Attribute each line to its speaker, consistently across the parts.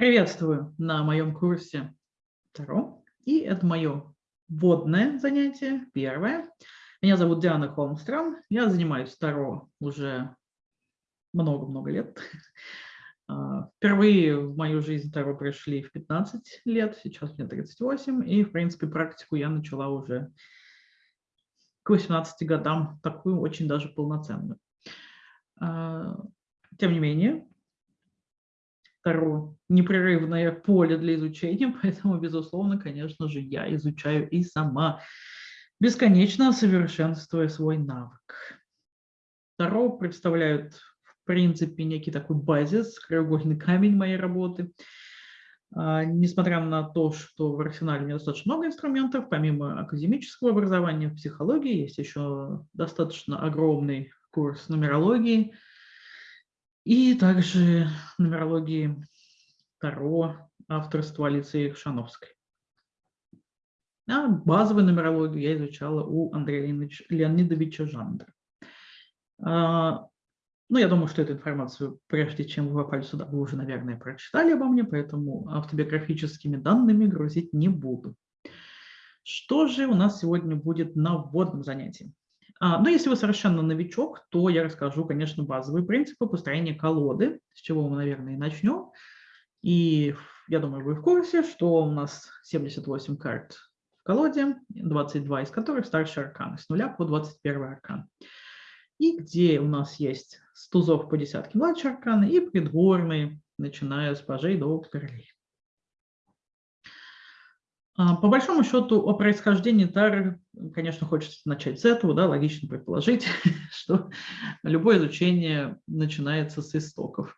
Speaker 1: Приветствую на моем курсе Таро. И это мое вводное занятие, первое. Меня зовут Диана Холмстрам. Я занимаюсь Таро уже много-много лет. А, впервые в мою жизнь Таро пришли в 15 лет, сейчас мне 38, и, в принципе, практику я начала уже к 18 годам, такую очень даже полноценную. А, тем не менее, Таро непрерывное поле для изучения, поэтому, безусловно, конечно же, я изучаю и сама, бесконечно совершенствуя свой навык. Таро представляют, в принципе, некий такой базис, краеугольный камень моей работы. А, несмотря на то, что в арсенале у меня достаточно много инструментов, помимо академического образования в психологии, есть еще достаточно огромный курс нумерологии – и также нумерологии Таро авторства Алиции Шановской. А базовую нумерологию я изучала у Андрея Леонидовича Жандра. А, ну, я думаю, что эту информацию, прежде чем вы попали сюда, вы уже, наверное, прочитали обо мне, поэтому автобиографическими данными грузить не буду. Что же у нас сегодня будет на вводном занятии? А, Но ну, если вы совершенно новичок, то я расскажу, конечно, базовые принципы построения колоды, с чего мы, наверное, и начнем. И я думаю, вы в курсе, что у нас 78 карт в колоде, 22 из которых старшие арканы, с нуля по 21 аркан. И где у нас есть с тузов по десятке младшие арканы и придворные, начиная с пажей до королей. А, по большому счету о происхождении Тары, конечно, хочется начать с этого, да, логично предположить, что любое изучение начинается с истоков.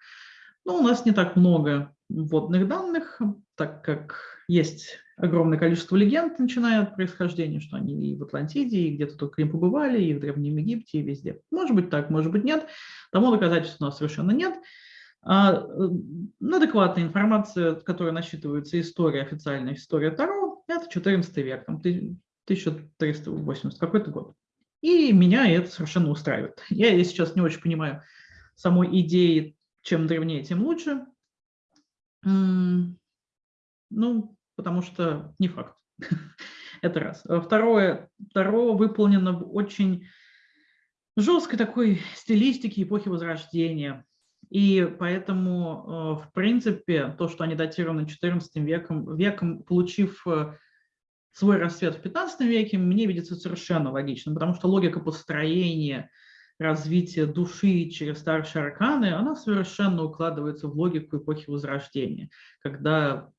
Speaker 1: Но у нас не так много вводных данных, так как есть огромное количество легенд, начиная от происхождения, что они и в Атлантиде, и где-то только им побывали, и в Древнем Египте, и везде. Может быть так, может быть нет. Тому доказательств у нас совершенно нет. А, э, адекватная информация, которая насчитывается история, официальная история Таро, это 14 век, там, 1380 какой-то год. И меня это совершенно устраивает. Я сейчас не очень понимаю самой идеи, чем древнее, тем лучше. Ну, потому что не факт. это раз. Второе, Таро выполнено в очень жесткой такой стилистике эпохи Возрождения. И поэтому, э, в принципе, то, что они датированы XIV веком, веком, получив э, свой расцвет в XV веке, мне видится совершенно логичным, потому что логика построения развития души через старшие арканы, она совершенно укладывается в логику эпохи Возрождения, когда,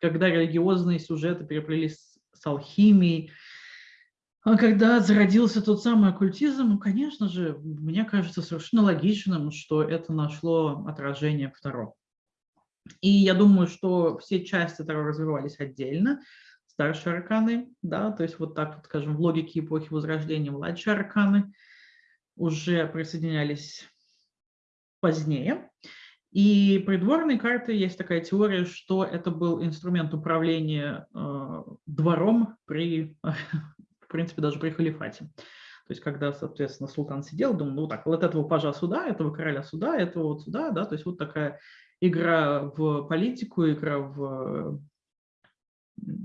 Speaker 1: когда религиозные сюжеты переплелись с алхимией, когда зародился тот самый оккультизм, ну, конечно же, мне кажется совершенно логичным, что это нашло отражение в Таро. И я думаю, что все части Таро развивались отдельно, старшие арканы, да, то есть вот так вот, скажем, в логике эпохи Возрождения младшие арканы уже присоединялись позднее. И придворные карты, есть такая теория, что это был инструмент управления э, двором при в принципе, даже при халифате. То есть, когда, соответственно, султан сидел, думал, ну так, вот этого пажа сюда, этого короля сюда, этого вот сюда, да, то есть вот такая игра в политику, игра в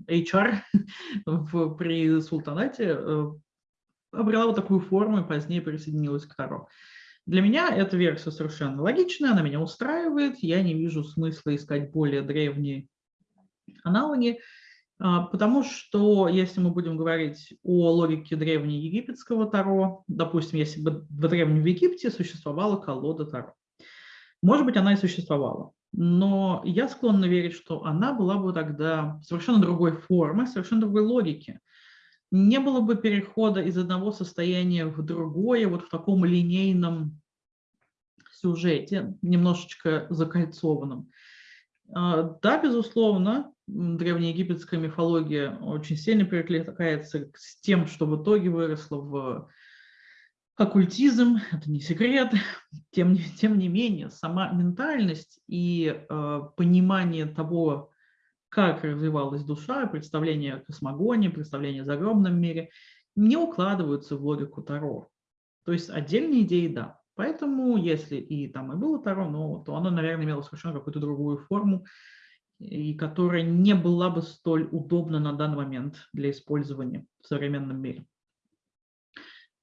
Speaker 1: HR в, при султанате э, обрела вот такую форму и позднее присоединилась к Таро. Для меня эта версия совершенно логичная, она меня устраивает, я не вижу смысла искать более древние аналоги. А, потому что если мы будем говорить о логике древнеегипетского Таро, допустим, если бы в Древнем Египте существовала колода Таро, может быть, она и существовала, но я склонна верить, что она была бы тогда совершенно другой формы, совершенно другой логики. Не было бы перехода из одного состояния в другое, вот в таком линейном сюжете, немножечко закольцованном. А, да, безусловно, древнеегипетская мифология очень сильно перекликается с тем, что в итоге выросло в оккультизм, это не секрет, тем, тем не менее, сама ментальность и э, понимание того, как развивалась душа, представление о космогонии, представление о загробном мире, не укладываются в логику Таро. То есть отдельные идеи – да. Поэтому, если и там и было Таро, но, то оно, наверное, имело совершенно какую-то другую форму, и которая не была бы столь удобна на данный момент для использования в современном мире.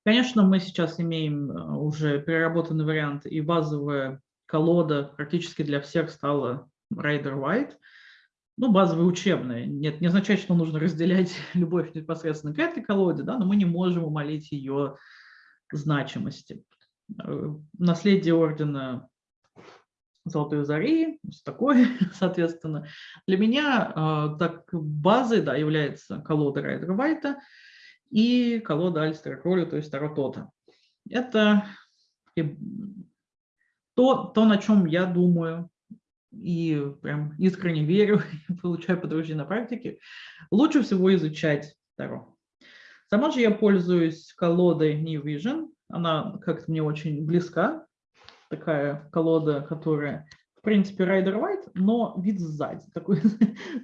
Speaker 1: Конечно, мы сейчас имеем э, уже переработанный вариант, и базовая колода практически для всех стала Rider White, ну, базовая учебная. Нет, не означает, что нужно разделять любовь непосредственно к этой колоде, да, но мы не можем умолить ее значимости. Э, наследие ордена Золотой Зари, такое, соответственно. Для меня э, так базой да, является колода Райдера Вайта и колода Альстера Кролли, то есть Таро Тота. Это то, то, на чем я думаю и прям искренне верю, получаю подтверждение на практике, лучше всего изучать Таро. Сама же я пользуюсь колодой New Vision, она как-то мне очень близка, такая колода, которая, в принципе, Rider White, но вид сзади, такой,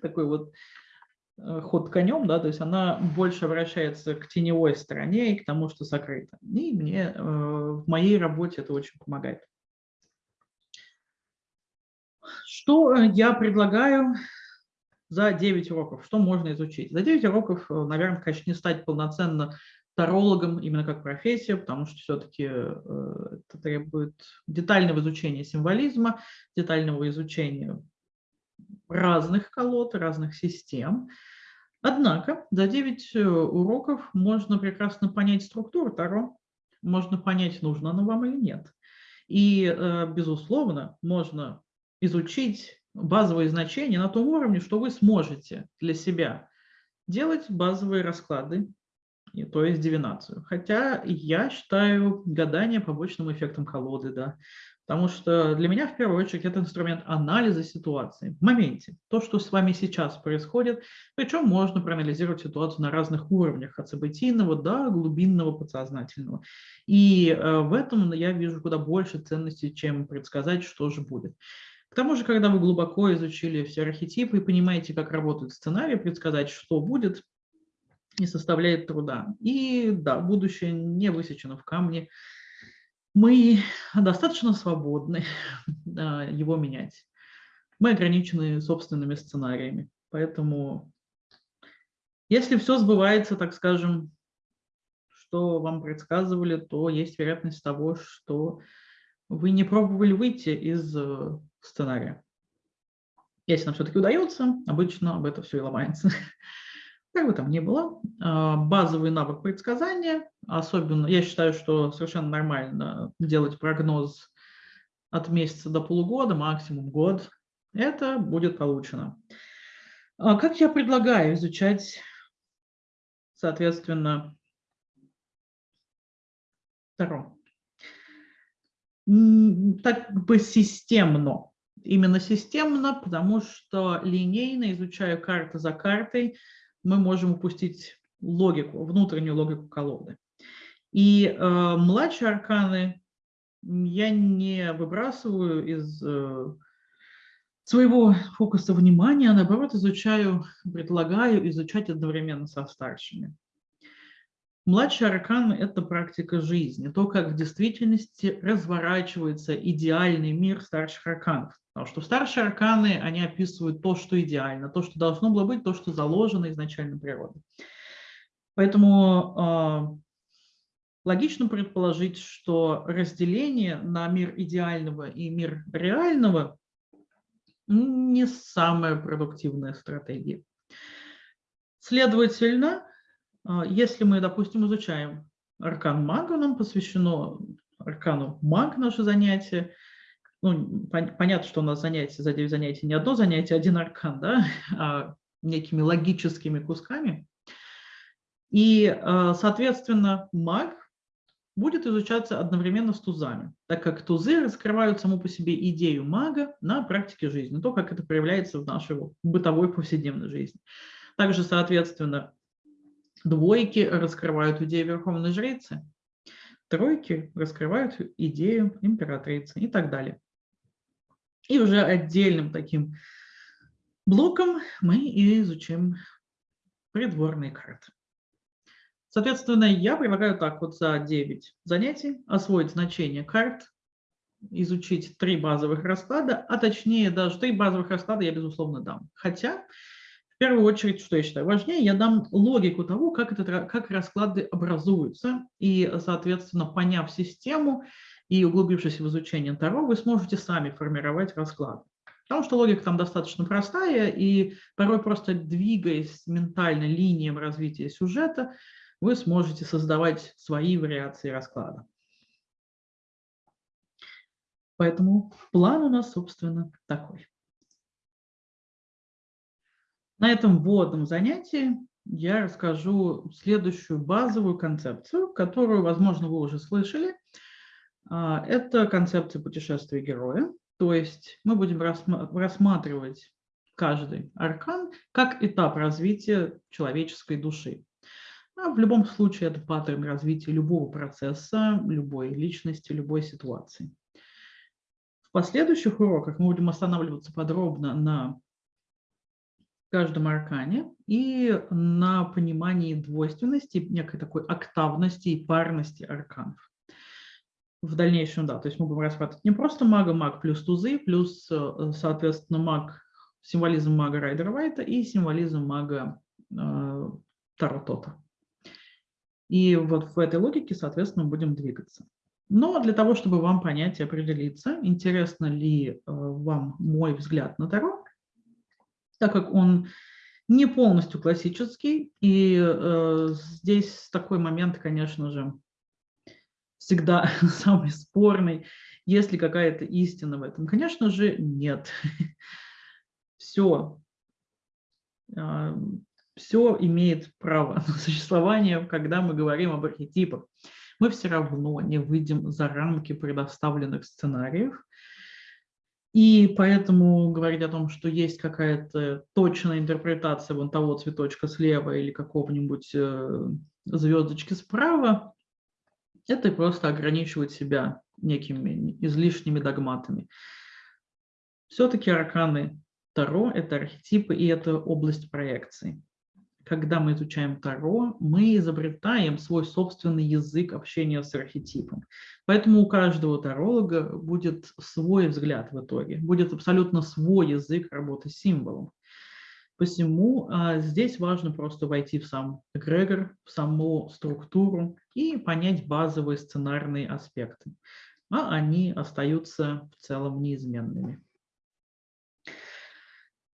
Speaker 1: такой вот э, ход конем, да, то есть она больше обращается к теневой стороне и к тому, что сокрыто. И мне э, в моей работе это очень помогает. Что я предлагаю за 9 уроков? Что можно изучить? За 9 уроков, э, наверное, конечно, не стать полноценно тарологом именно как профессия, потому что все-таки э, это требует детального изучения символизма, детального изучения разных колод, разных систем. Однако за 9 э, уроков можно прекрасно понять структуру Таро, можно понять, нужно оно вам или нет. И, э, безусловно, можно изучить базовые значения на том уровне, что вы сможете для себя делать базовые расклады то есть дивинацию. Хотя я считаю гадание побочным эффектом колоды, да. Потому что для меня, в первую очередь, это инструмент анализа ситуации в моменте. То, что с вами сейчас происходит, причем можно проанализировать ситуацию на разных уровнях, от событийного до глубинного подсознательного. И э, в этом я вижу куда больше ценностей, чем предсказать, что же будет. К тому же, когда вы глубоко изучили все архетипы и понимаете, как работают сценарии, предсказать, что будет, не составляет труда. И да, будущее не высечено в камне. Мы достаточно свободны его менять. Мы ограничены собственными сценариями. Поэтому, если все сбывается, так скажем, что вам предсказывали, то есть вероятность того, что вы не пробовали выйти из э, сценария. Если нам все-таки удается, обычно об этом все и ломается. Как бы там ни было, а, базовый навык предсказания, особенно, я считаю, что совершенно нормально делать прогноз от месяца до полугода, максимум год, это будет получено. А как я предлагаю изучать, соответственно, Таро? Так бы системно. Именно системно, потому что линейно, изучая карты за картой, мы можем упустить логику, внутреннюю логику колоды. И э, младшие арканы я не выбрасываю из э, своего фокуса внимания, а наоборот изучаю, предлагаю изучать одновременно со старшими. Младший аркан – это практика жизни, то, как в действительности разворачивается идеальный мир старших арканов. Потому что старшие арканы, они описывают то, что идеально, то, что должно было быть, то, что заложено изначально природой. Поэтому э, логично предположить, что разделение на мир идеального и мир реального не самая продуктивная стратегия. Следовательно, а, если мы, допустим, изучаем аркан мага, нам посвящено аркану маг наше занятие, ну, пон понятно, что у нас занятие за 9 занятий не одно занятие, один аркан, да, а некими логическими кусками. И, а, соответственно, маг будет изучаться одновременно с тузами, так как тузы раскрывают саму по себе идею мага на практике жизни, то, как это проявляется в нашей бытовой повседневной жизни. Также, соответственно, Двойки раскрывают идею верховной жрицы, тройки раскрывают идею императрицы и так далее. И уже отдельным таким блоком мы изучим придворные карты. Соответственно, я предлагаю так вот за 9 занятий освоить значение карт, изучить три базовых расклада, а точнее даже три базовых расклада я, безусловно, дам. Хотя, в первую очередь, что я считаю важнее, я дам логику того, как, это, как расклады образуются, и, соответственно, поняв систему и углубившись в изучение Таро, вы сможете сами формировать расклады. Потому что логика там достаточно простая, и порой просто двигаясь ментально линиям развития сюжета, вы сможете создавать свои вариации расклада. Поэтому план у нас, собственно, такой. На этом вводном занятии я расскажу следующую базовую концепцию, которую, возможно, вы уже слышали. А, это концепция путешествия героя. То есть мы будем рассматривать каждый аркан как этап развития человеческой души. А в любом случае это паттерн развития любого процесса, любой личности, любой ситуации. В последующих уроках мы будем останавливаться подробно на каждом аркане и на понимании двойственности, некой такой октавности и парности арканов в дальнейшем, да, то есть мы будем рассматривать не просто мага, маг плюс тузы, плюс, э, соответственно, маг, символизм мага Райдера Вайта и символизм мага э, Таро И вот в этой логике, соответственно, будем двигаться. Но для того, чтобы вам понять и определиться, интересно ли э, вам мой взгляд на Таро, так как он не полностью классический, и э, здесь такой момент, конечно же, всегда самый спорный. Есть ли какая-то истина в этом? Конечно же, нет. Все, а, все имеет право на существование, когда мы говорим об архетипах. Мы все равно не выйдем за рамки предоставленных сценариев, и поэтому говорить о том, что есть какая-то точная интерпретация вон того цветочка слева или какого-нибудь э, звездочки справа, это просто ограничивать себя некими излишними догматами. Все-таки арканы Таро – это архетипы и это область проекции. Когда мы изучаем Таро, мы изобретаем свой собственный язык общения с архетипом. Поэтому у каждого таролога будет свой взгляд в итоге, будет абсолютно свой язык работы с символом. Посему а, здесь важно просто войти в сам эгрегор, в саму структуру и понять базовые сценарные аспекты. А они остаются в целом неизменными.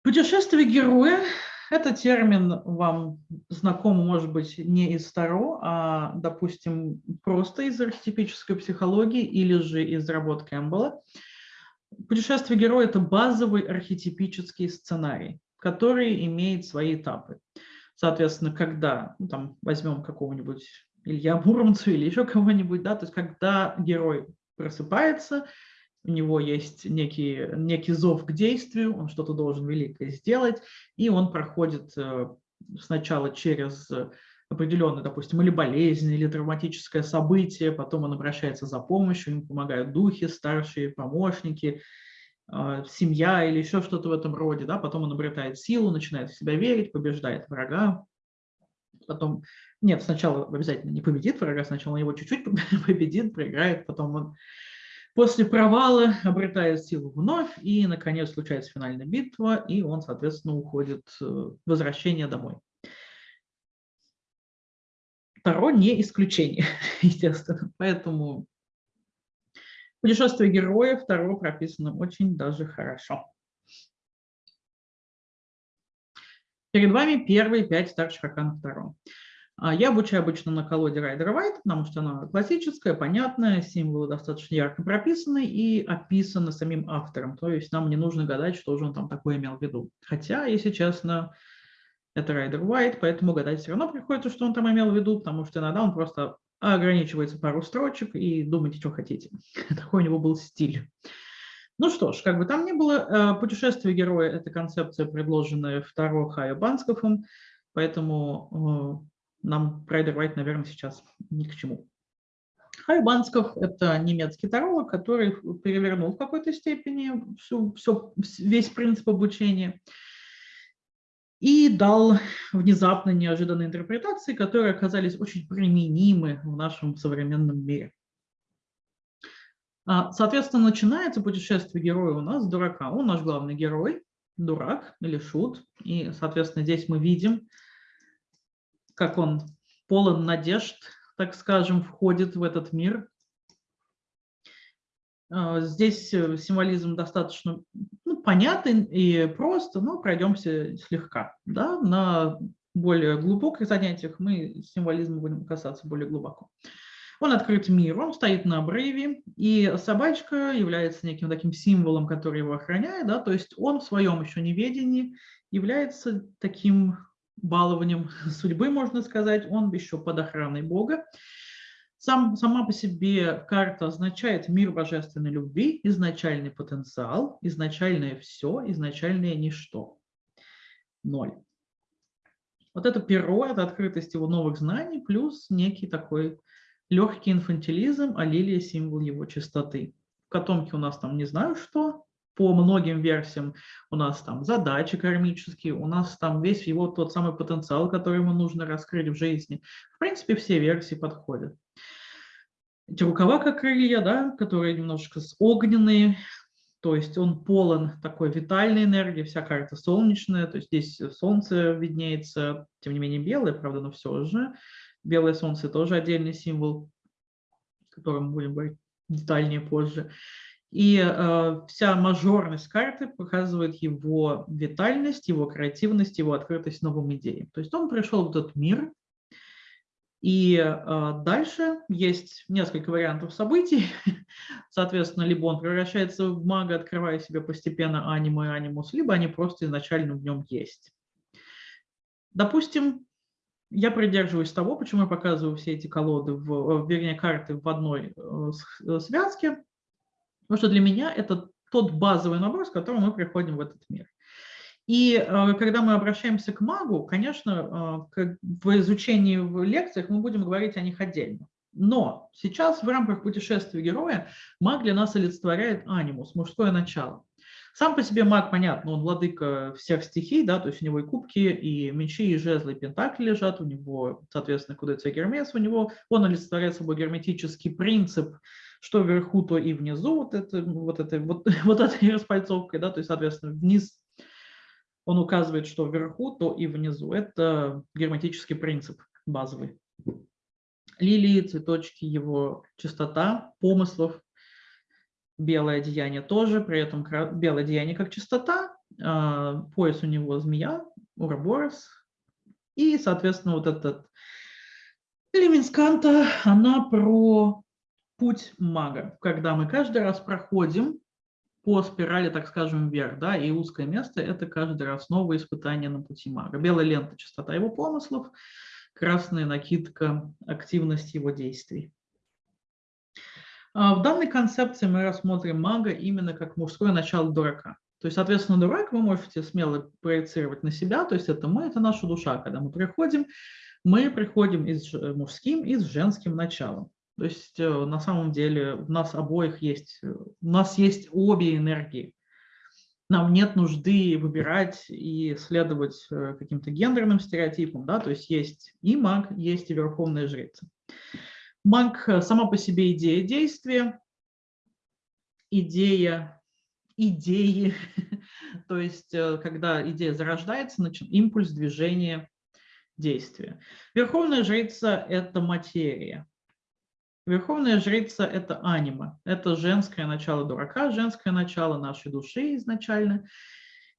Speaker 1: Путешествие героя – это термин вам знаком, может быть, не из Таро, а, допустим, просто из архетипической психологии или же из работ Кэмпбелла. Путешествие героя – это базовый архетипический сценарий который имеет свои этапы. Соответственно, когда, ну, там, возьмем какого-нибудь Илья Муромцу или еще кого-нибудь, да, то есть когда герой просыпается, у него есть некий, некий зов к действию, он что-то должен великое сделать, и он проходит э, сначала через определенное, допустим, или болезнь, или травматическое событие, потом он обращается за помощью, ему помогают духи, старшие помощники, семья или еще что-то в этом роде, да, потом он обретает силу, начинает в себя верить, побеждает врага, потом, нет, сначала обязательно не победит врага, сначала он его чуть-чуть победит, проиграет, потом он после провала обретает силу вновь, и, наконец, случается финальная битва, и он, соответственно, уходит в возвращение домой. Таро не исключение, естественно, поэтому Путешествие героя второго прописано очень даже хорошо. Перед вами первые пять старших арканов второго. А, я обучаю обычно на колоде Райдера Вайт, потому что она классическая, понятная, символы достаточно ярко прописаны и описаны самим автором. То есть нам не нужно гадать, что же он там такое имел в виду. Хотя, если честно, это Райдер Уайт, поэтому гадать все равно приходится, что он там имел в виду, потому что иногда он просто а ограничивается пару строчек и думайте, что хотите. Такой у него был стиль. Ну что ж, как бы там ни было, э, путешествие героя – это концепция, предложенная второго Хайо Банскофом, поэтому э, нам Прайдер Вайт, наверное, сейчас ни к чему. Хайо Бансков – это немецкий таролог, который перевернул в какой-то степени всю, все, весь принцип обучения. И дал внезапно неожиданные интерпретации, которые оказались очень применимы в нашем современном мире. А, соответственно, начинается путешествие героя у нас дурака. Он наш главный герой, дурак или шут. И, соответственно, здесь мы видим, как он полон надежд, так скажем, входит в этот мир. А, здесь э, символизм достаточно ну, понятен и просто, но пройдемся слегка. Да? На более глубоких занятиях мы символизма будем касаться более глубоко. Он открыт миру, он стоит на обрыве, и собачка является неким таким символом, который его охраняет, да, то есть он в своем еще неведении является таким балованием судьбы, можно сказать, он еще под охраной Бога. Сам, сама по себе карта означает мир божественной любви, изначальный потенциал, изначальное все, изначальное ничто. Ноль. Вот это перо, это открытость его новых знаний, плюс некий такой легкий инфантилизм, а лилия – символ его чистоты. В котомке у нас там не знаю что, по многим версиям у нас там задачи кармические, у нас там весь его тот самый потенциал, который ему нужно раскрыть в жизни. В принципе, все версии подходят. Эти рукава как крылья, да, которые немножечко огненные, то есть он полон такой витальной энергии, вся карта солнечная, то есть здесь солнце виднеется, тем не менее белое, правда, но все же. Белое солнце тоже отдельный символ, о котором будем говорить детальнее позже. И э, вся мажорность карты показывает его витальность, его креативность, его открытость новым идеям. То есть он пришел в этот мир, и э, дальше есть несколько вариантов событий. Соответственно, либо он превращается в мага, открывая себе постепенно аниме и анимус, либо они просто изначально в нем есть. Допустим, я придерживаюсь того, почему я показываю все эти колоды, в, вернее, карты в одной э, э, связке, потому что для меня это тот базовый набор, с которым мы приходим в этот мир. И э, когда мы обращаемся к магу, конечно, в изучении в лекциях мы будем говорить о них отдельно. Но сейчас в рамках путешествия героя маг для нас олицетворяет анимус, мужское начало. Сам по себе маг, понятно, он владыка всех стихий, да, то есть у него и кубки, и мечи, и жезлы, и пентакли лежат, у него, соответственно, куда-то Гермес, у него он олицетворяет собой герметический принцип, что вверху, то и внизу, вот, это, вот, это, вот, вот этой распальцовкой, да, то есть, соответственно, вниз он указывает, что вверху, то и внизу. Это герметический принцип базовый. Лилии, цветочки, его чистота помыслов, белое одеяние тоже, при этом белое одеяние как чистота, а, пояс у него змея, уроборос, и, соответственно, вот этот Левинсканта, она про путь мага, когда мы каждый раз проходим по спирали, так скажем, вверх, да, и узкое место – это каждый раз новое испытание на пути мага. Белая лента – частота его помыслов, красная накидка – активность его действий. А, в данной концепции мы рассмотрим мага именно как мужское начало дурака. То есть, соответственно, дурак вы можете смело проецировать на себя, то есть это мы, это наша душа. Когда мы приходим, мы приходим и с мужским, и с женским началом. То есть э, на самом деле у нас обоих есть, у нас есть обе энергии. Нам нет нужды выбирать и следовать э, каким-то гендерным стереотипам, да, то есть есть и маг, есть и верховная жрица. Манг э, сама по себе идея действия, идея идеи, то есть э, когда идея зарождается, импульс движения действия. Верховная жрица – это материя. Верховная жрица – это анима, это женское начало дурака, женское начало нашей души изначально.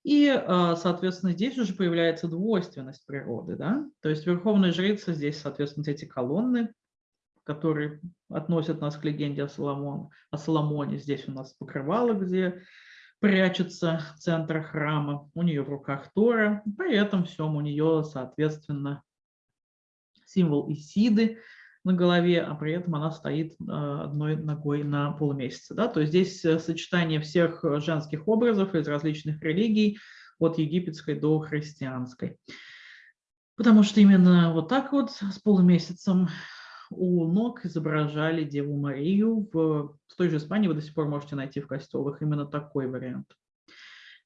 Speaker 1: И, э, соответственно, здесь уже появляется двойственность природы. Да? То есть верховная жрица здесь, соответственно, эти колонны, которые относят нас к легенде о, Соломон, о Соломоне. Здесь у нас покрывало, где прячется центр храма. У нее в руках Тора. При этом всем у нее, соответственно, символ Исиды на голове, а при этом она стоит э, одной ногой на полумесяце. Да? То есть здесь э, сочетание всех женских образов из различных религий, от египетской до христианской. Потому что именно вот так вот с полумесяцем у ног изображали Деву Марию. В, в той же Испании вы до сих пор можете найти в костелах именно такой вариант.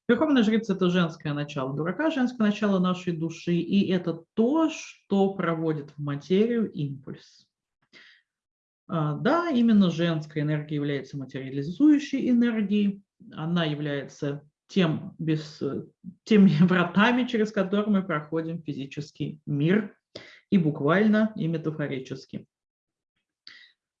Speaker 1: Верховная жрица – это женское начало дурака, женское начало нашей души, и это то, что проводит в материю импульс. А, да, именно женская энергия является материализующей энергией, она является тем, без, теми вратами, через которые мы проходим физический мир, и буквально, и метафорически.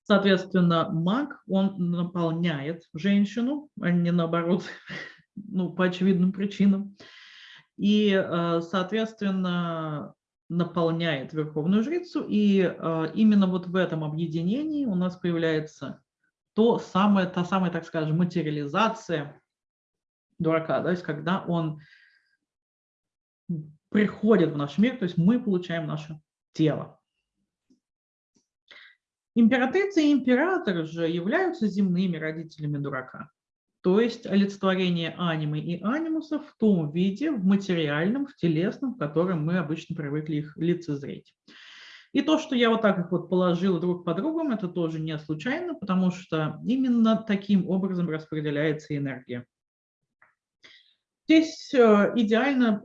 Speaker 1: Соответственно, маг, он наполняет женщину, а не наоборот, ну, по очевидным причинам. И, э, соответственно, наполняет Верховную Жрицу, и э, именно вот в этом объединении у нас появляется то самое, та самая, так скажем, материализация дурака, то есть когда он приходит в наш мир, то есть мы получаем наше тело. Императрица и император же являются земными родителями дурака то есть олицетворение анимы и анимуса в том виде, в материальном, в телесном, в котором мы обычно привыкли их лицезреть. И то, что я вот так их вот положила друг по другу, это тоже не случайно, потому что именно таким образом распределяется энергия. Здесь э, идеально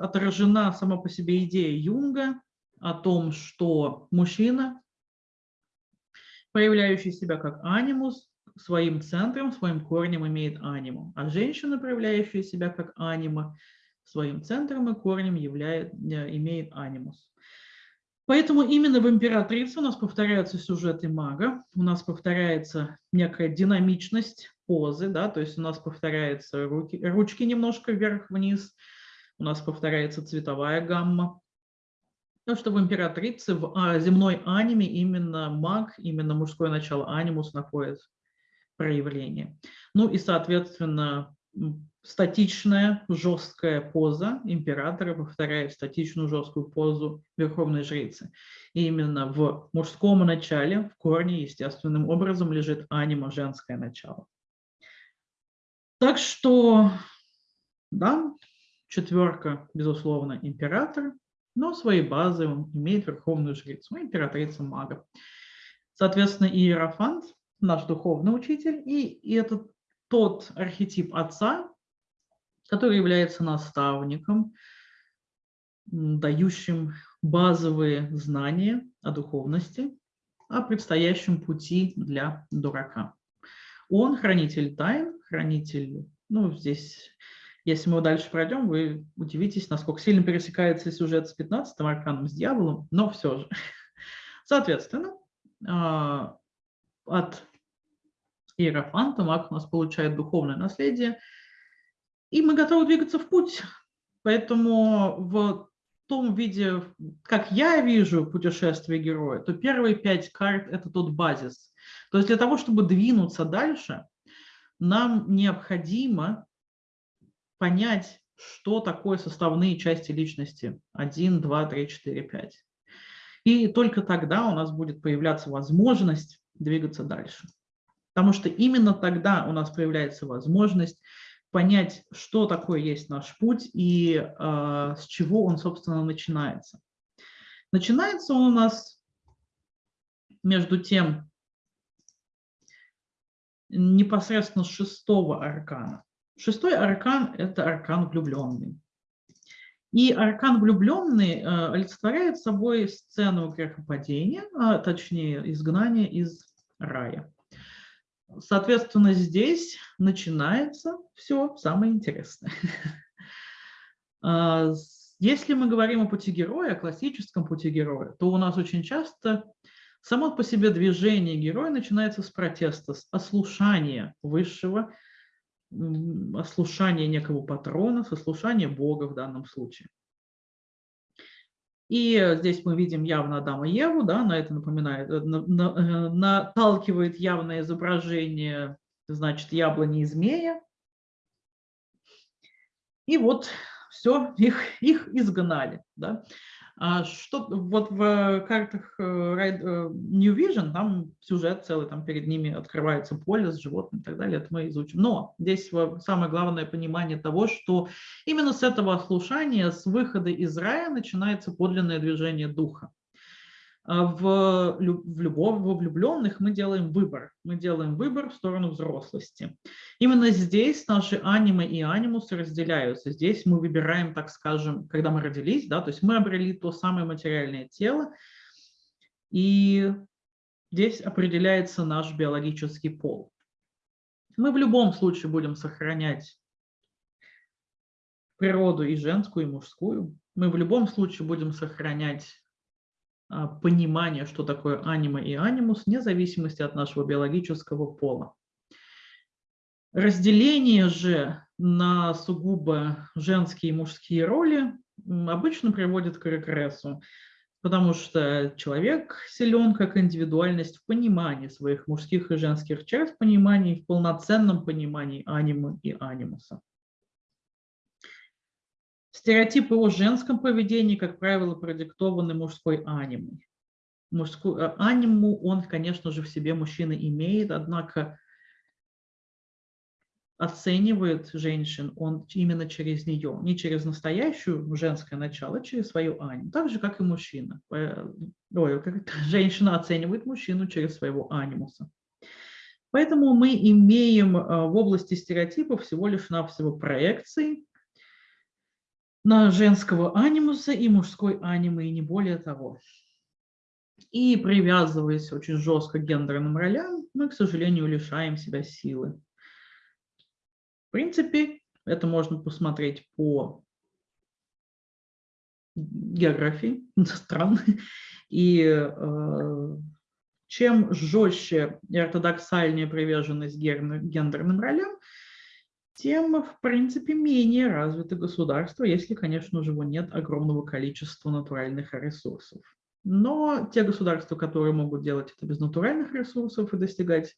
Speaker 1: отражена сама по себе идея Юнга о том, что мужчина, проявляющий себя как анимус, своим центром, своим корнем имеет аниму, а женщина, проявляющая себя как анима, своим центром и корнем являет, э, имеет анимус. Поэтому именно в императрице у нас повторяются сюжеты мага, у нас повторяется некая динамичность позы, да, то есть у нас повторяются руки, ручки немножко вверх-вниз, у нас повторяется цветовая гамма. Потому что в императрице, в а, земной аниме именно маг, именно мужское начало анимус находится проявление. Ну и, соответственно, статичная жесткая поза императора повторяет статичную жесткую позу верховной жрицы. И именно в мужском начале, в корне, естественным образом лежит анима, женское начало. Так что, да, четверка, безусловно, император, но своей базы он имеет верховную жрицу, императрица мага. Соответственно, Иерофант наш духовный учитель, и, и это тот архетип отца, который является наставником, дающим базовые знания о духовности, о предстоящем пути для дурака. Он хранитель тайн, хранитель, ну, здесь, если мы дальше пройдем, вы удивитесь, насколько сильно пересекается сюжет с 15 арканом, с дьяволом, но все же. Соответственно, а, от Иерофанта, маг у нас получает духовное наследие, и мы готовы двигаться в путь. Поэтому в том виде, как я вижу путешествие героя, то первые пять карт – это тот базис. То есть для того, чтобы двинуться дальше, нам необходимо понять, что такое составные части личности. 1, 2, 3, 4, 5. И только тогда у нас будет появляться возможность двигаться дальше. Потому что именно тогда у нас появляется возможность понять, что такое есть наш путь и э, с чего он, собственно, начинается. Начинается он у нас между тем непосредственно с шестого аркана. Шестой аркан – это аркан влюбленный. И аркан влюбленный э, олицетворяет собой сцену грехопадения, а точнее изгнания из рая. Соответственно, здесь начинается все самое интересное. А, если мы говорим о пути героя, о классическом пути героя, то у нас очень часто само по себе движение героя начинается с протеста, с ослушания высшего, ослушания некого патрона, с ослушания Бога в данном случае. И здесь мы видим явно Адама и Еву, да, на это напоминает, э, на, на, э, наталкивает явное изображение, значит, яблони и змея. И вот все, их, их изгнали. Да. А что вот в картах э, э, New Vision, там сюжет целый, там перед ними открывается поле с животными и так далее, это мы изучим. Но здесь самое главное понимание того, что именно с этого слушания, с выхода из рая начинается подлинное движение духа. А в, в любовь, во влюбленных мы делаем выбор. Мы делаем выбор в сторону взрослости. Именно здесь наши анимы и анимусы разделяются. Здесь мы выбираем, так скажем, когда мы родились, да, то есть мы обрели то самое материальное тело, и здесь определяется наш биологический пол. Мы в любом случае будем сохранять природу и женскую, и мужскую. Мы в любом случае будем сохранять понимание, что такое анима и анимус, вне зависимости от нашего биологического пола. Разделение же на сугубо женские и мужские роли обычно приводит к регрессу, потому что человек силен как индивидуальность в понимании своих мужских и женских черт, в понимании, в полноценном понимании анимы и анимуса. Стереотипы о женском поведении, как правило, продиктованы мужской анимой. Мужскую э, аниму он, конечно же, в себе мужчина имеет, однако оценивает женщин он именно через нее, не через настоящую женское начало, а через свою аниму, так же, как и мужчина. Ой, как женщина оценивает мужчину через своего анимуса. Поэтому мы имеем э, в области стереотипов всего лишь навсего проекции, на женского анимуса и мужской анимы, и не более того. И привязываясь очень жестко к гендерным ролям, мы, к сожалению, лишаем себя силы. В принципе, это можно посмотреть по географии стран. И э, чем жестче и ортодоксальнее приверженность гендерным ролям, тем, в принципе, менее развито государство, если, конечно же, нет огромного количества натуральных ресурсов. Но те государства, которые могут делать это без натуральных ресурсов и достигать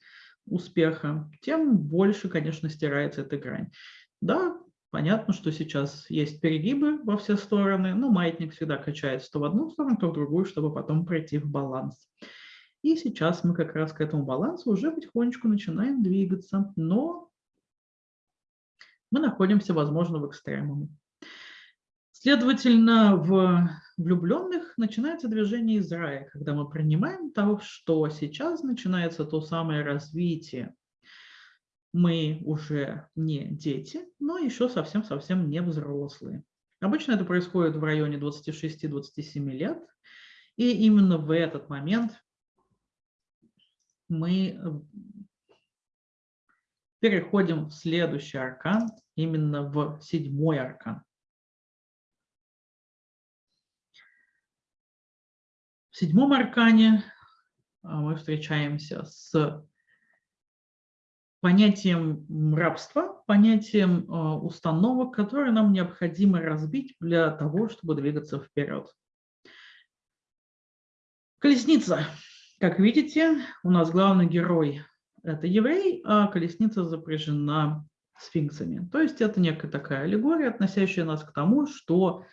Speaker 1: успеха, тем больше, конечно, стирается эта грань. Да, понятно, что сейчас есть перегибы во все стороны, но маятник всегда качается то в одну сторону, то в другую, чтобы потом прийти в баланс. И сейчас мы как раз к этому балансу уже потихонечку начинаем двигаться, но мы находимся, возможно, в экстремуме. Следовательно, в влюбленных начинается движение из рая, когда мы принимаем того, что сейчас начинается то самое развитие. Мы уже не дети, но еще совсем-совсем не взрослые. Обычно это происходит в районе 26-27 лет, и именно в этот момент мы Переходим в следующий аркан, именно в седьмой аркан. В седьмом аркане а, мы встречаемся с понятием рабства, понятием а, установок, которые нам необходимо разбить для того, чтобы двигаться вперед. Колесница. Как видите, у нас главный герой это еврей, а колесница запряжена сфинксами. То есть это некая такая аллегория, относящая нас к тому, что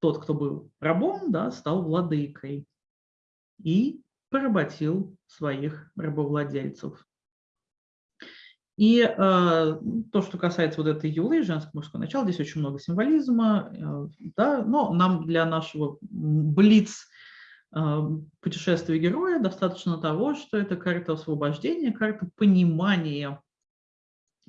Speaker 1: тот, кто был рабом, да, стал владыкой и поработил своих рабовладельцев. И э, то, что касается вот этой юлы, женского мужского начала, здесь очень много символизма, э, да, но нам для нашего блиц путешествие героя достаточно того, что это карта освобождения, карта понимания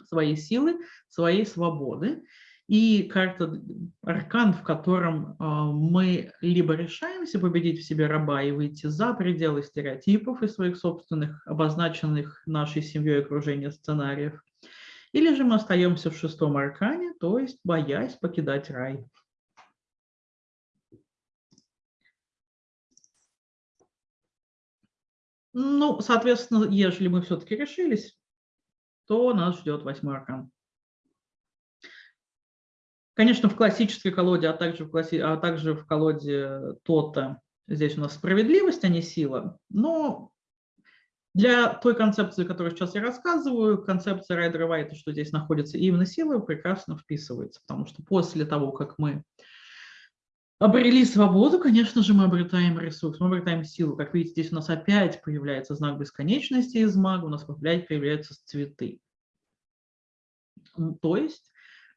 Speaker 1: своей силы, своей свободы. И карта аркан, в котором мы либо решаемся победить в себе раба и выйти за пределы стереотипов и своих собственных, обозначенных нашей семьей окружения сценариев, или же мы остаемся в шестом аркане, то есть боясь покидать рай. Ну, соответственно, если мы все-таки решились, то нас ждет восьмой аркан. Конечно, в классической колоде, а также в, класси... а также в колоде Тота здесь у нас справедливость, а не сила. Но для той концепции, которую сейчас я рассказываю, концепция Райдера Вайта, что здесь находится именно сила, прекрасно вписывается, потому что после того, как мы обрели свободу, конечно же, мы обретаем ресурс, мы обретаем силу. Как видите, здесь у нас опять появляется знак бесконечности из мага, у нас опять появляются цветы. То есть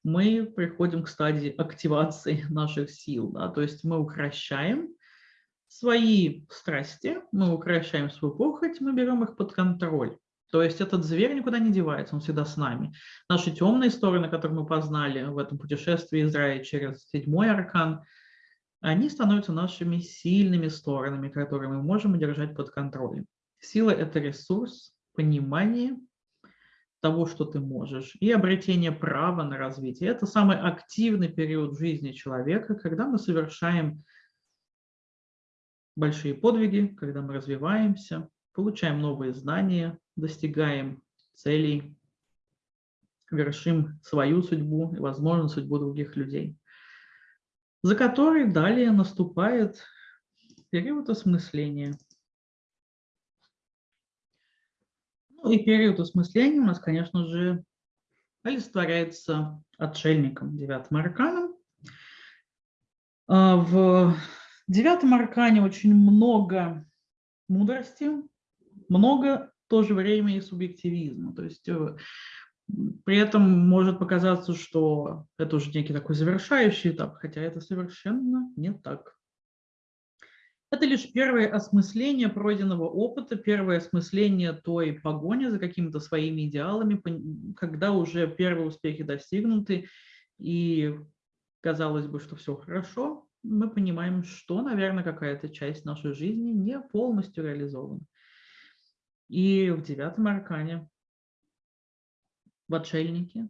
Speaker 1: мы приходим к стадии активации наших сил, да? то есть мы укращаем свои страсти, мы укращаем свою похоть, мы берем их под контроль. То есть этот зверь никуда не девается, он всегда с нами. Наши темные стороны, которые мы познали в этом путешествии Израиля через седьмой аркан, они становятся нашими сильными сторонами, которые мы можем держать под контролем. Сила – это ресурс, понимание того, что ты можешь, и обретение права на развитие. Это самый активный период жизни человека, когда мы совершаем большие подвиги, когда мы развиваемся, получаем новые знания, достигаем целей, вершим свою судьбу и, возможно, судьбу других людей, за которой далее наступает период осмысления. Ну и период осмысления у нас, конечно же, олицетворяется отшельником, девятым арканом. А в девятом аркане очень много мудрости, много в то же время и субъективизма. То есть э, при этом может показаться, что это уже некий такой завершающий этап, хотя это совершенно не так. Это лишь первое осмысление пройденного опыта, первое осмысление той погони за какими-то своими идеалами, когда уже первые успехи достигнуты, и казалось бы, что все хорошо, мы понимаем, что, наверное, какая-то часть нашей жизни не полностью реализована. И в девятом аркане, в отшельнике,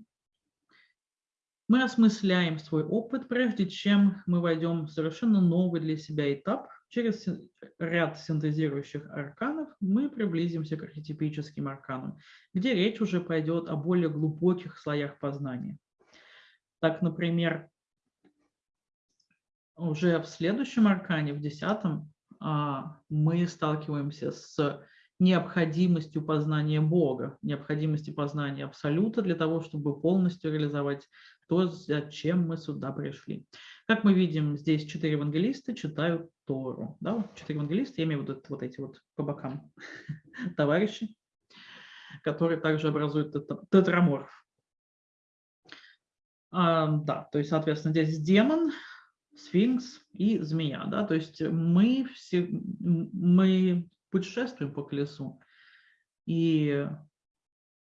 Speaker 1: мы осмысляем свой опыт, прежде чем мы войдем в совершенно новый для себя этап. Через ряд синтезирующих арканов мы приблизимся к архетипическим арканам, где речь уже пойдет о более глубоких слоях познания. Так, например, уже в следующем аркане, в десятом, а, мы сталкиваемся с необходимостью познания Бога, необходимостью познания Абсолюта для того, чтобы полностью реализовать то, зачем мы сюда пришли. Как мы видим, здесь четыре евангелиста читают Тору. Да? Четыре евангелиста, я имею в виду вот эти вот по бокам товарищи, которые также образуют тетраморф. А, да, то есть, соответственно, здесь демон, сфинкс и змея. Да? То есть мы, все, мы путешествуем по колесу. И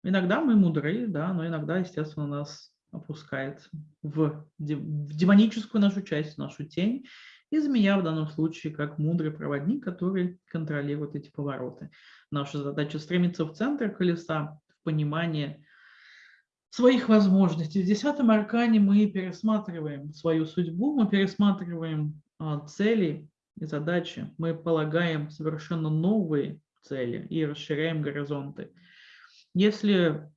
Speaker 1: иногда мы мудры, да, но иногда, естественно, нас опускает в, демоническую нашу часть, нашу тень. И змея в данном случае как мудрый проводник, который контролирует эти повороты. Наша задача стремиться в центр колеса, в понимание своих возможностей. В десятом аркане мы пересматриваем свою судьбу, мы пересматриваем а, цели и задачи, мы полагаем совершенно новые цели и расширяем горизонты. Если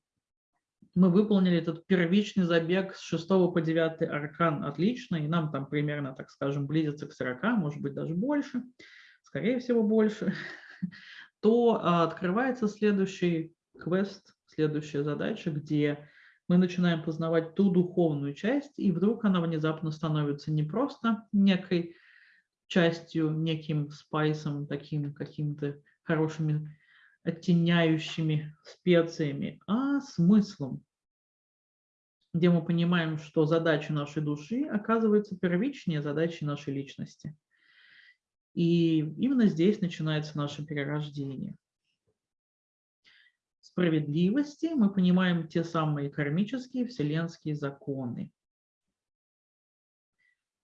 Speaker 1: мы выполнили этот первичный забег с 6 по 9 аркан отлично, и нам там примерно, так скажем, близится к 40, может быть, даже больше, скорее всего, больше, то а, открывается следующий квест, следующая задача, где мы начинаем познавать ту духовную часть, и вдруг она внезапно становится не просто некой частью, неким спайсом, таким каким-то хорошими оттеняющими специями, а смыслом, где мы понимаем, что задача нашей души оказывается первичнее задачи нашей личности. И именно здесь начинается наше перерождение справедливости мы понимаем те самые кармические вселенские законы.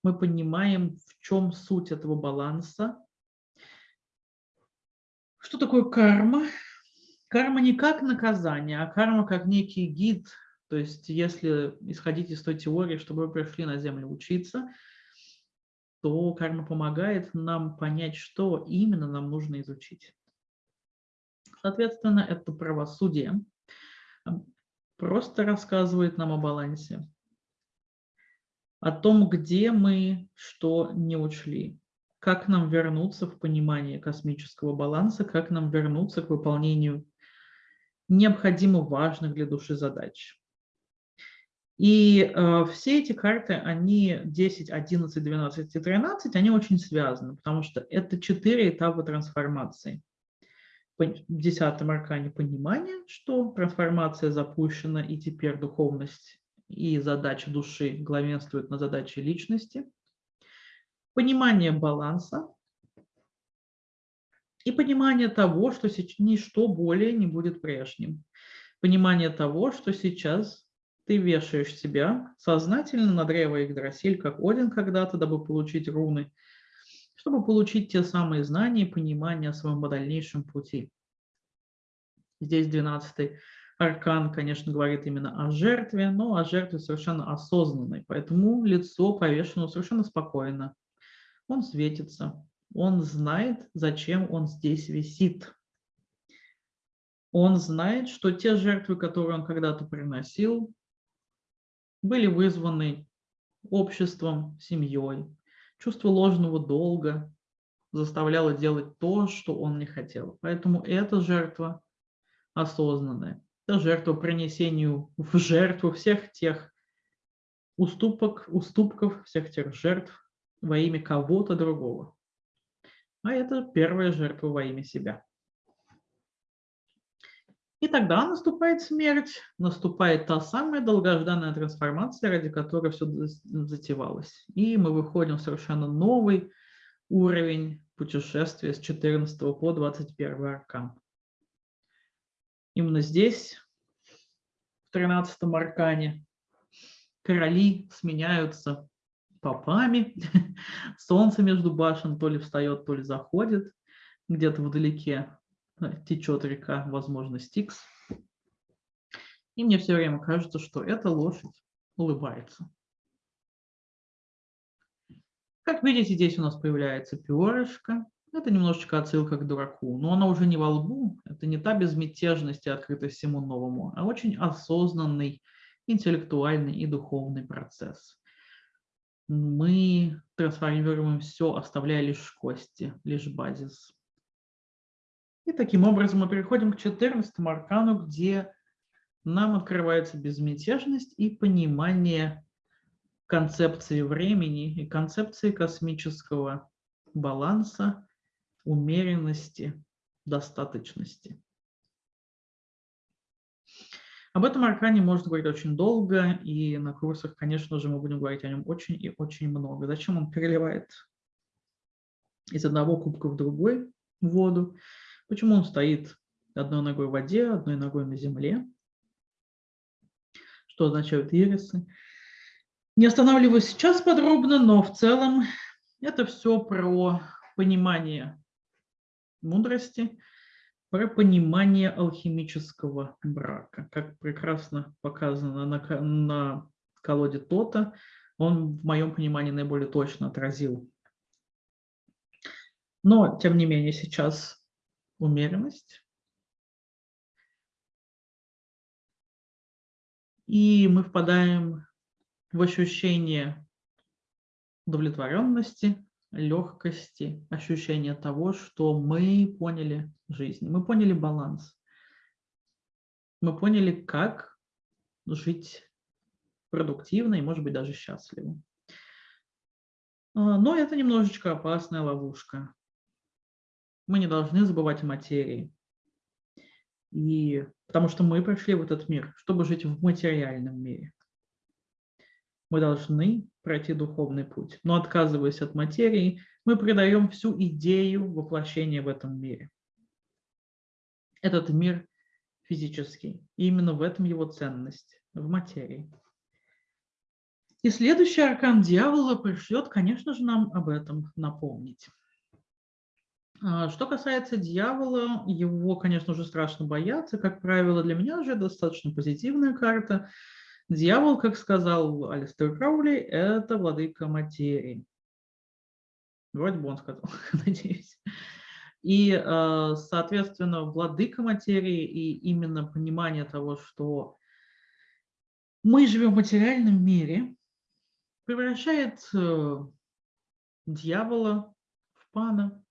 Speaker 1: Мы понимаем, в чем суть этого баланса. Что такое карма? Карма не как наказание, а карма как некий гид. То есть если исходить из той теории, чтобы вы пришли на Землю учиться, то карма помогает нам понять, что именно нам нужно изучить. Соответственно, это правосудие просто рассказывает нам о балансе, о том, где мы что не учли, как нам вернуться в понимание космического баланса, как нам вернуться к выполнению необходимо важных для души задач. И э, все эти карты, они 10, 11, 12 и 13, они очень связаны, потому что это четыре этапа трансформации в десятом аркане понимание, что трансформация запущена, и теперь духовность и задача души главенствуют на задаче личности. Понимание баланса, И понимание того, что ничто более не будет прежним. Понимание того, что сейчас ты вешаешь себя сознательно на древо Игдрасиль, как Один когда-то, дабы получить руны, чтобы получить те самые знания и понимание о своем дальнейшем пути. Здесь 12 аркан, конечно, говорит именно о жертве, но о жертве совершенно осознанной, поэтому лицо повешено совершенно спокойно. Он светится, он знает, зачем он здесь висит. Он знает, что те жертвы, которые он когда-то приносил, были вызваны обществом, семьей. Чувство ложного долга заставляло делать то, что он не хотел. Поэтому эта жертва осознанная. Это жертва принесению в жертву всех тех уступок, уступков, всех тех жертв во имя кого-то другого. А это первая жертва во имя себя. И тогда наступает смерть, наступает та самая долгожданная трансформация, ради которой все затевалось. И мы выходим в совершенно новый уровень путешествия с 14 по 21 аркан. Именно здесь, в 13 аркане, короли сменяются попами, солнце между башен то ли встает, то ли заходит, где-то вдалеке э, течет река, возможно, Стикс. И мне все время кажется, что эта лошадь улыбается. Как видите, здесь у нас появляется перышко. Это немножечко отсылка к дураку, но она уже не во лбу, это не та безмятежность и открытость всему новому, а очень осознанный интеллектуальный и духовный процесс мы трансформируем все, оставляя лишь кости, лишь базис. И таким образом мы переходим к 14 аркану, где нам открывается безмятежность и понимание концепции времени и концепции космического баланса, умеренности, достаточности. Об этом аркане можно говорить очень долго, и на курсах, конечно же, мы будем говорить о нем очень и очень много. Зачем он переливает из одного кубка в другой воду? Почему он стоит одной ногой в воде, одной ногой на земле? Что означают ирисы? Не останавливаюсь сейчас подробно, но в целом это все про понимание мудрости, про понимание алхимического брака. Как прекрасно показано на, на колоде Тота, он в моем понимании наиболее точно отразил. Но, тем не менее, сейчас умеренность. И мы впадаем в ощущение удовлетворенности, легкости, ощущение того, что мы поняли жизнь, мы поняли баланс, мы поняли, как жить продуктивно и, может быть, даже счастливо. А, но это немножечко опасная ловушка. Мы не должны забывать о материи. И потому что мы пришли в этот мир, чтобы жить в материальном мире. Мы должны пройти духовный путь. Но отказываясь от материи, мы предаем всю идею воплощения в этом мире. Этот мир физический. И именно в этом его ценность, в материи. И следующий аркан дьявола пришлет, конечно же, нам об этом напомнить. А, что касается дьявола, его, конечно же, страшно бояться. Как правило, для меня уже достаточно позитивная карта – Дьявол, как сказал Алистер Краули, это владыка материи. Вроде бы он сказал, надеюсь. И, э, соответственно, владыка материи и именно понимание того, что мы живем в материальном мире, превращает э, дьявола в пана,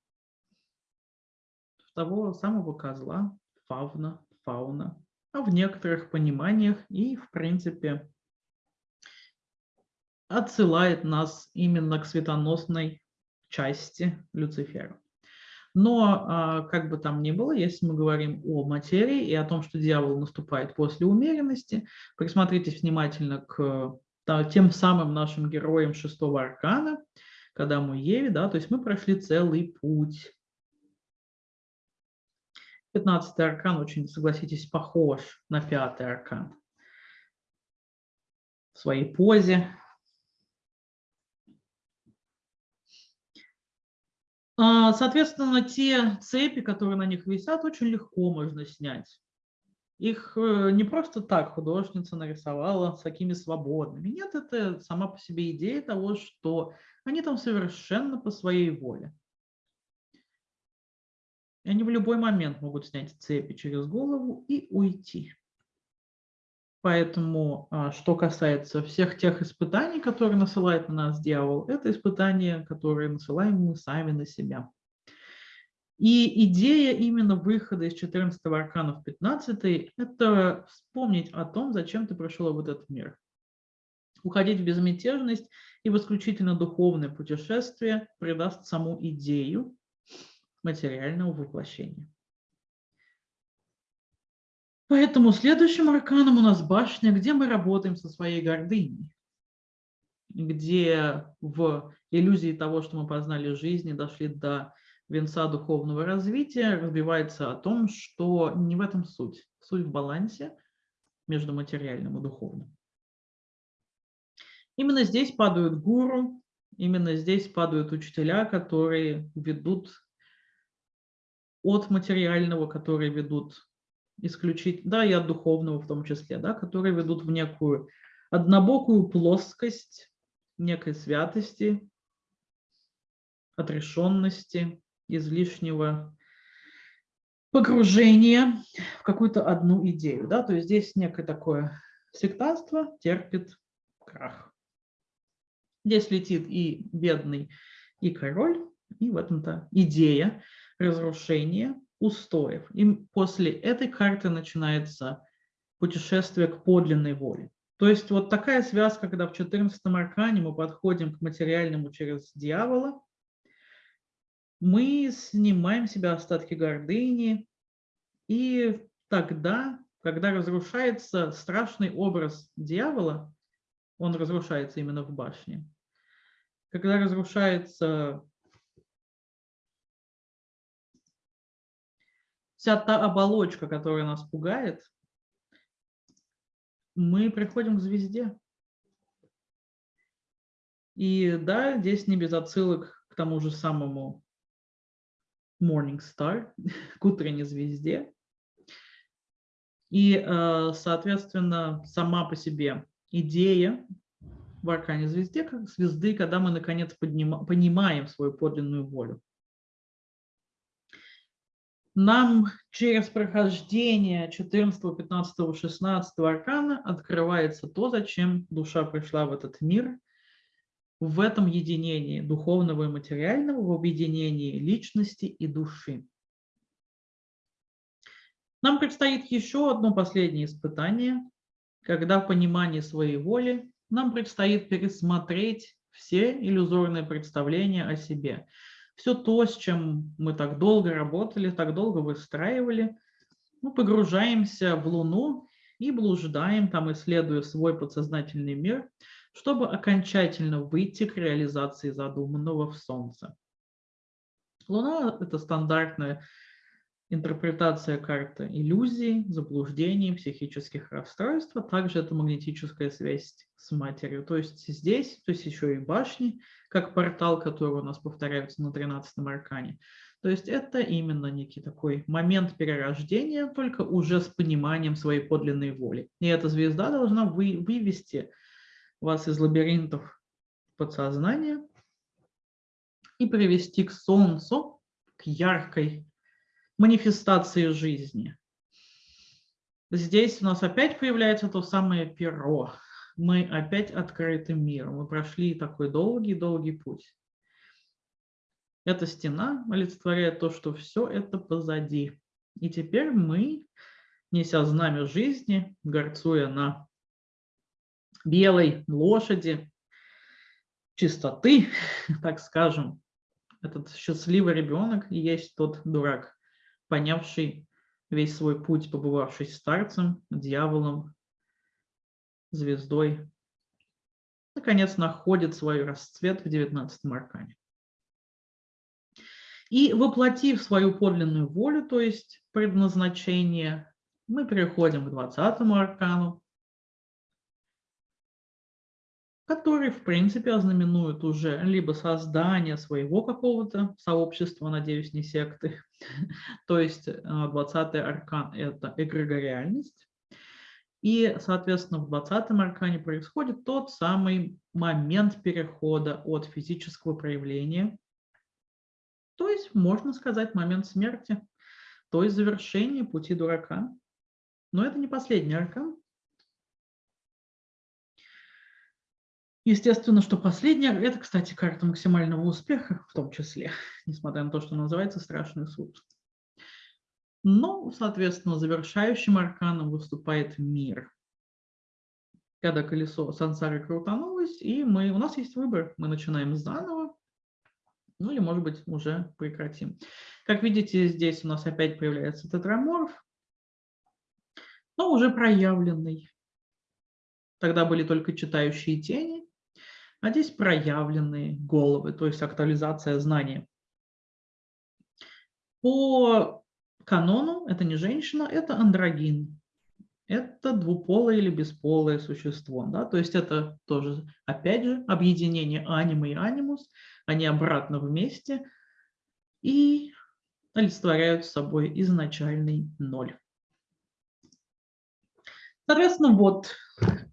Speaker 1: в того самого козла, фавна, фауна, а в некоторых пониманиях и, в принципе, отсылает нас именно к светоносной части Люцифера. Но, а, как бы там ни было, если мы говорим о материи и о том, что дьявол наступает после умеренности, присмотритесь внимательно к тем самым нашим героям шестого аркана, когда мы Еве, да, то есть мы прошли целый путь Пятнадцатый аркан очень, согласитесь, похож на пятый аркан в своей позе. А, соответственно, те цепи, которые на них висят, очень легко можно снять. Их э, не просто так художница нарисовала с такими свободными. Нет, это сама по себе идея того, что они там совершенно по своей воле. И они в любой момент могут снять цепи через голову и уйти. Поэтому, а, что касается всех тех испытаний, которые насылает на нас дьявол, это испытания, которые насылаем мы сами на себя. И идея именно выхода из 14 аркана в 15 – это вспомнить о том, зачем ты пришел в этот мир. Уходить в безмятежность и в исключительно духовное путешествие придаст саму идею материального воплощения. Поэтому следующим арканом у нас башня, где мы работаем со своей гордыней, где в иллюзии того, что мы познали в жизни, дошли до венца духовного развития, разбивается о том, что не в этом суть. Суть в балансе между материальным и духовным. Именно здесь падают гуру, именно здесь падают учителя, которые ведут от материального, которые ведут исключить, да, и от духовного в том числе, да, которые ведут в некую однобокую плоскость некой святости, отрешенности, излишнего погружения в какую-то одну идею. Да? То есть здесь некое такое сектанство терпит крах. Здесь летит и бедный, и король, и в этом-то идея разрушения устоев. И после этой карты начинается путешествие к подлинной воле. То есть вот такая связка, когда в 14 аркане мы подходим к материальному через дьявола, мы снимаем себя остатки гордыни, и тогда, когда разрушается страшный образ дьявола, он разрушается именно в башне, когда разрушается вся та оболочка, которая нас пугает, мы приходим к звезде. И да, здесь не без отсылок к тому же самому Morning Star, к утренней звезде. И, э, соответственно, сама по себе идея в аркане звезде, как звезды, когда мы, наконец, поднима, понимаем свою подлинную волю. Нам через прохождение 14, 15, 16 аркана открывается то, зачем душа пришла в этот мир, в этом единении духовного и материального, в объединении личности и души. Нам предстоит еще одно последнее испытание, когда в понимании своей воли нам предстоит пересмотреть все иллюзорные представления о себе. Все то, с чем мы так долго работали, так долго выстраивали, мы погружаемся в Луну и блуждаем, там исследуя свой подсознательный мир – чтобы окончательно выйти к реализации задуманного в Солнце. Луна – это стандартная интерпретация карты иллюзий, заблуждений, психических расстройств, а также это магнетическая связь с матерью. То есть здесь, то есть еще и башни, как портал, который у нас повторяется на 13 аркане. То есть это именно некий такой момент перерождения, только уже с пониманием своей подлинной воли. И эта звезда должна вы, вывести вас из лабиринтов подсознания и привести к солнцу, к яркой манифестации жизни. Здесь у нас опять появляется то самое перо. Мы опять открыты миру. Мы прошли такой долгий-долгий путь. Эта стена олицетворяет то, что все это позади. И теперь мы, неся знамя жизни, горцуя на белой лошади, чистоты, так скажем. Этот счастливый ребенок и есть тот дурак, понявший весь свой путь, побывавший старцем, дьяволом, звездой, наконец находит свой расцвет в 19 аркане. И воплотив свою подлинную волю, то есть предназначение, мы переходим к 20 аркану, который, в принципе, ознаменует уже либо создание своего какого-то сообщества, надеюсь, не секты, то есть 20-й аркан – это эгрегориальность, и, соответственно, в 20-м аркане происходит тот самый момент перехода от физического проявления, то есть, можно сказать, момент смерти, то есть завершение пути дурака. Но это не последний аркан. Естественно, что последняя, это, кстати, карта максимального успеха в том числе, несмотря на то, что называется страшный суд. Но, соответственно, завершающим арканом выступает мир. Когда колесо сансары крутанулось, и мы, у нас есть выбор. Мы начинаем заново, ну или, может быть, уже прекратим. Как видите, здесь у нас опять появляется тетраморф, но уже проявленный. Тогда были только читающие тени, а здесь проявленные головы, то есть актуализация знания. По канону это не женщина, это андрогин. Это двуполое или бесполое существо. Да? То есть это тоже, опять же, объединение анима и анимус. Они обратно вместе и олицетворяют собой изначальный ноль. Соответственно, вот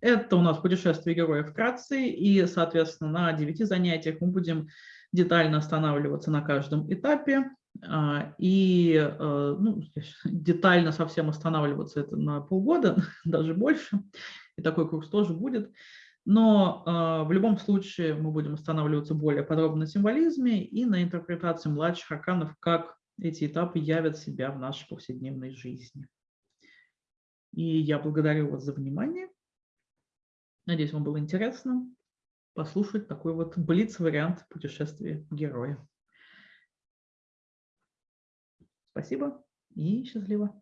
Speaker 1: это у нас путешествие героя вкратце, и, соответственно, на девяти занятиях мы будем детально останавливаться на каждом этапе, а, и э, ну, детально совсем останавливаться это на полгода, даже больше, и такой курс тоже будет. Но э, в любом случае мы будем останавливаться более подробно на символизме и на интерпретации младших арканов, как эти этапы явят себя в нашей повседневной жизни. И я благодарю вас за внимание. Надеюсь, вам было интересно послушать такой вот блиц-вариант путешествия героя. Спасибо и счастливо.